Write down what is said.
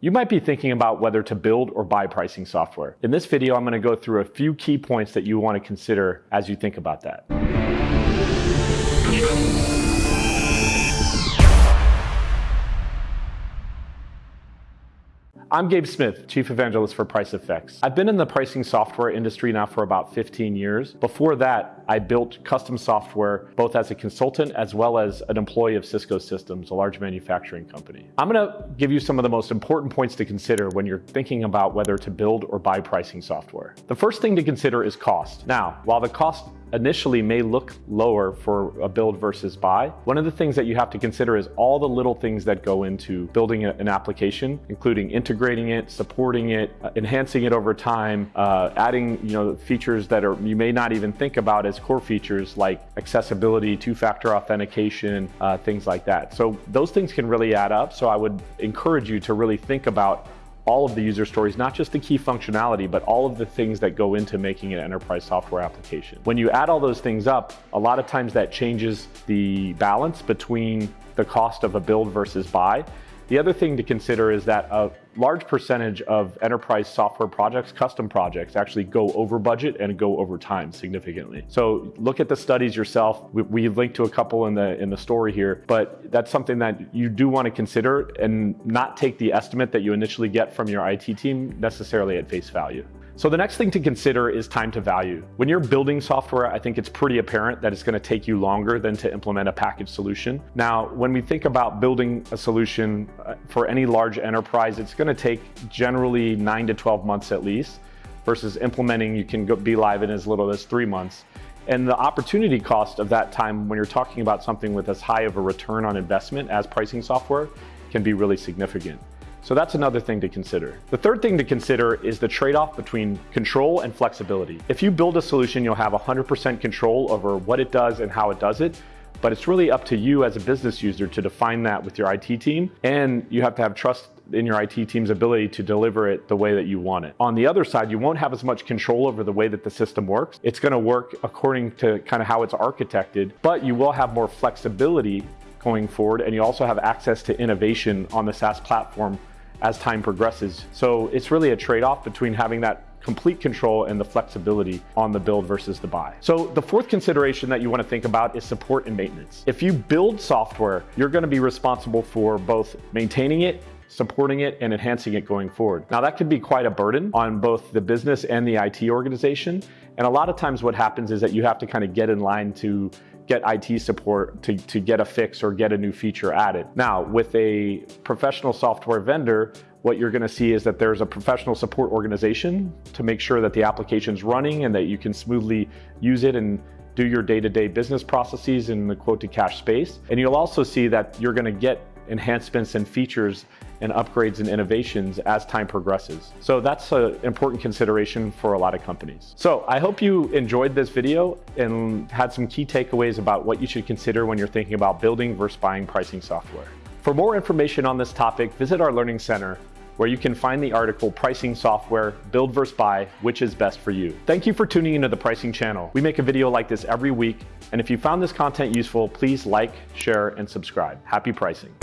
You might be thinking about whether to build or buy pricing software. In this video, I'm going to go through a few key points that you want to consider as you think about that. I'm Gabe Smith, Chief Evangelist for PriceFX. I've been in the pricing software industry now for about 15 years. Before that, I built custom software both as a consultant as well as an employee of Cisco Systems, a large manufacturing company. I'm gonna give you some of the most important points to consider when you're thinking about whether to build or buy pricing software. The first thing to consider is cost. Now, while the cost initially may look lower for a build versus buy, one of the things that you have to consider is all the little things that go into building an application, including integrating it, supporting it, uh, enhancing it over time, uh, adding you know features that are you may not even think about as core features like accessibility, two-factor authentication, uh, things like that. So those things can really add up. So I would encourage you to really think about all of the user stories, not just the key functionality, but all of the things that go into making an enterprise software application. When you add all those things up, a lot of times that changes the balance between the cost of a build versus buy. The other thing to consider is that a large percentage of enterprise software projects, custom projects, actually go over budget and go over time significantly. So look at the studies yourself. We, we linked to a couple in the in the story here, but that's something that you do want to consider and not take the estimate that you initially get from your IT team necessarily at face value. So the next thing to consider is time to value. When you're building software, I think it's pretty apparent that it's gonna take you longer than to implement a packaged solution. Now, when we think about building a solution uh, for any large enterprise, it's gonna take generally nine to 12 months at least, versus implementing you can go, be live in as little as three months. And the opportunity cost of that time when you're talking about something with as high of a return on investment as pricing software can be really significant. So that's another thing to consider. The third thing to consider is the trade-off between control and flexibility. If you build a solution, you'll have 100% control over what it does and how it does it, but it's really up to you as a business user to define that with your IT team, and you have to have trust in your IT team's ability to deliver it the way that you want it. On the other side, you won't have as much control over the way that the system works. It's gonna work according to kind of how it's architected, but you will have more flexibility going forward, and you also have access to innovation on the SaaS platform as time progresses. So it's really a trade-off between having that complete control and the flexibility on the build versus the buy. So the fourth consideration that you want to think about is support and maintenance. If you build software, you're going to be responsible for both maintaining it supporting it and enhancing it going forward. Now that could be quite a burden on both the business and the IT organization. And a lot of times what happens is that you have to kind of get in line to get IT support to, to get a fix or get a new feature added. Now, with a professional software vendor, what you're gonna see is that there's a professional support organization to make sure that the application's running and that you can smoothly use it and do your day-to-day -day business processes in the quote to cash space. And you'll also see that you're gonna get enhancements and features and upgrades and innovations as time progresses. So that's an important consideration for a lot of companies. So I hope you enjoyed this video and had some key takeaways about what you should consider when you're thinking about building versus buying pricing software. For more information on this topic, visit our Learning Center where you can find the article Pricing Software, Build versus Buy, which is best for you. Thank you for tuning into the Pricing channel. We make a video like this every week, and if you found this content useful, please like, share, and subscribe. Happy pricing.